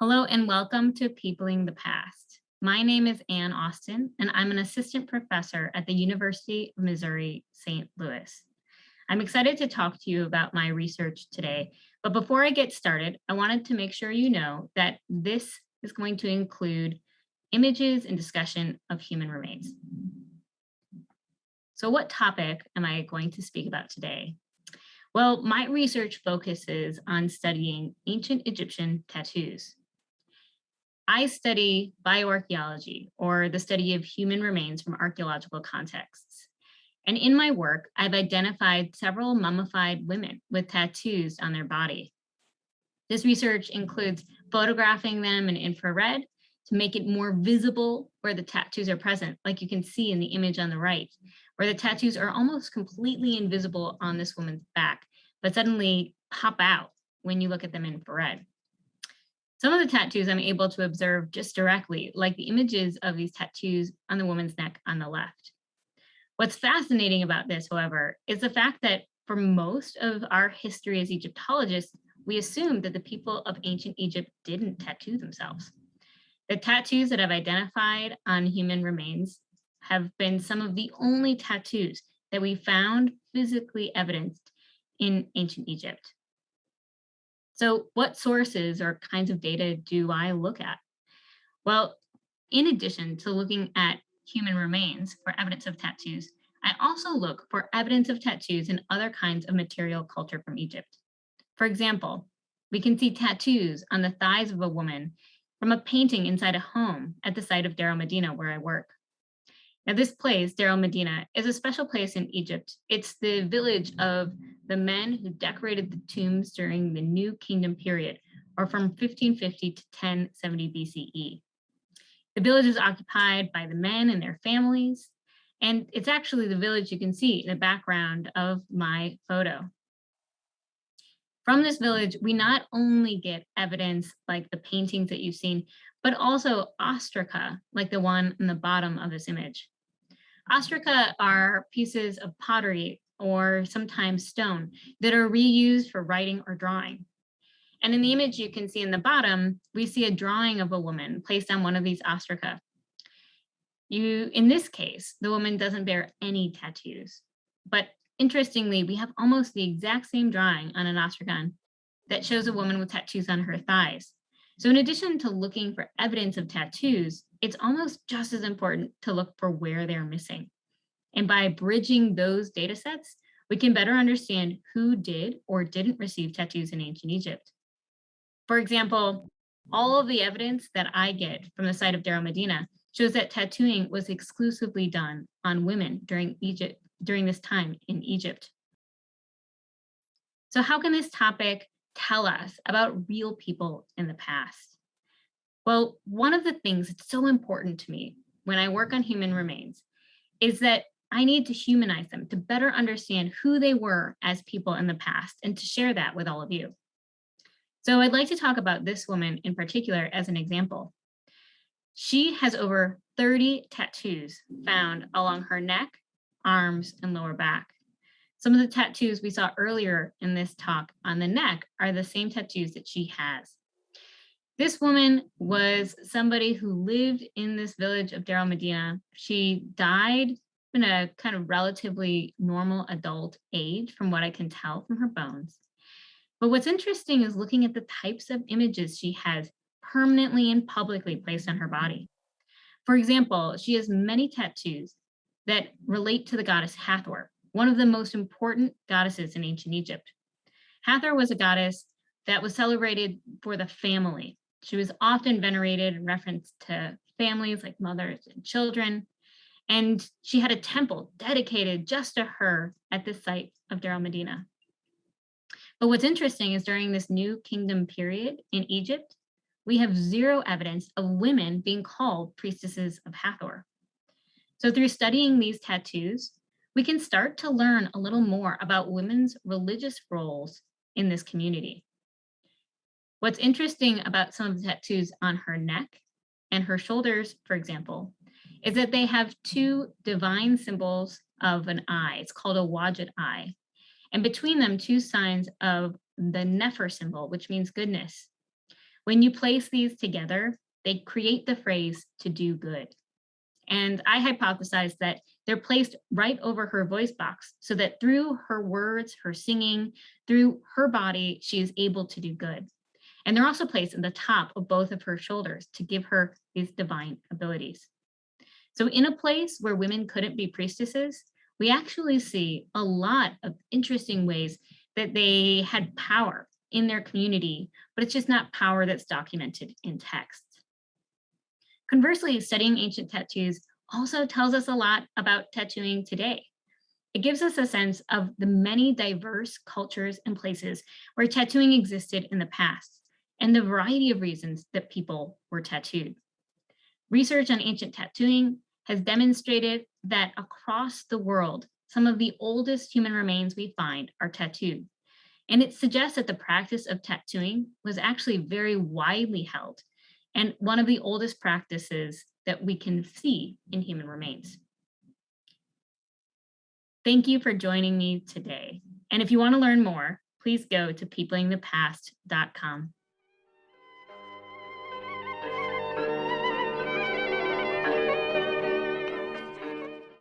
Hello and welcome to Peopling the Past. My name is Anne Austin and I'm an assistant professor at the University of Missouri St. Louis. I'm excited to talk to you about my research today, but before I get started, I wanted to make sure you know that this is going to include images and discussion of human remains. So what topic am I going to speak about today? Well, my research focuses on studying ancient Egyptian tattoos. I study bioarchaeology, or the study of human remains from archaeological contexts. And in my work, I've identified several mummified women with tattoos on their body. This research includes photographing them in infrared to make it more visible where the tattoos are present, like you can see in the image on the right, where the tattoos are almost completely invisible on this woman's back, but suddenly pop out when you look at them in infrared. Some of the tattoos I'm able to observe just directly, like the images of these tattoos on the woman's neck on the left. What's fascinating about this, however, is the fact that for most of our history as Egyptologists, we assume that the people of ancient Egypt didn't tattoo themselves. The tattoos that I've identified on human remains have been some of the only tattoos that we found physically evidenced in ancient Egypt. So what sources or kinds of data do I look at? Well, in addition to looking at human remains for evidence of tattoos, I also look for evidence of tattoos in other kinds of material culture from Egypt. For example, we can see tattoos on the thighs of a woman from a painting inside a home at the site of Deir el-Medina where I work. Now this place, Deir el-Medina, is a special place in Egypt. It's the village of the men who decorated the tombs during the New Kingdom period, or from 1550 to 1070 BCE. The village is occupied by the men and their families, and it's actually the village you can see in the background of my photo. From this village, we not only get evidence like the paintings that you've seen, but also ostraca, like the one in the bottom of this image. Ostraca are pieces of pottery or sometimes stone that are reused for writing or drawing. And in the image you can see in the bottom, we see a drawing of a woman placed on one of these ostraca. You, in this case, the woman doesn't bear any tattoos, but interestingly, we have almost the exact same drawing on an ostracon that shows a woman with tattoos on her thighs. So in addition to looking for evidence of tattoos, it's almost just as important to look for where they're missing. And by bridging those data sets, we can better understand who did or didn't receive tattoos in ancient Egypt. For example, all of the evidence that I get from the site of Deir el-Medina shows that tattooing was exclusively done on women during Egypt during this time in Egypt. So how can this topic tell us about real people in the past? Well, one of the things that's so important to me when I work on human remains is that I need to humanize them to better understand who they were as people in the past and to share that with all of you. So I'd like to talk about this woman in particular as an example. She has over 30 tattoos found along her neck, arms, and lower back. Some of the tattoos we saw earlier in this talk on the neck are the same tattoos that she has. This woman was somebody who lived in this village of Deir el-Medina. She died in a kind of relatively normal adult age from what I can tell from her bones. But what's interesting is looking at the types of images she has permanently and publicly placed on her body. For example, she has many tattoos that relate to the goddess Hathor, one of the most important goddesses in ancient Egypt. Hathor was a goddess that was celebrated for the family. She was often venerated in reference to families like mothers and children. And she had a temple dedicated just to her at the site of Deir el-Medina. But what's interesting is during this new kingdom period in Egypt, we have zero evidence of women being called priestesses of Hathor. So through studying these tattoos, we can start to learn a little more about women's religious roles in this community. What's interesting about some of the tattoos on her neck and her shoulders, for example, is that they have two divine symbols of an eye. It's called a Wadjet eye. And between them, two signs of the Nefer symbol, which means goodness. When you place these together, they create the phrase to do good. And I hypothesized that they're placed right over her voice box so that through her words, her singing, through her body, she is able to do good. And they're also placed in the top of both of her shoulders to give her these divine abilities. So in a place where women couldn't be priestesses, we actually see a lot of interesting ways that they had power in their community, but it's just not power that's documented in text. Conversely, studying ancient tattoos also tells us a lot about tattooing today. It gives us a sense of the many diverse cultures and places where tattooing existed in the past and the variety of reasons that people were tattooed. Research on ancient tattooing has demonstrated that across the world, some of the oldest human remains we find are tattooed. And it suggests that the practice of tattooing was actually very widely held and one of the oldest practices that we can see in human remains. Thank you for joining me today. And if you want to learn more, please go to peoplingthepast.com.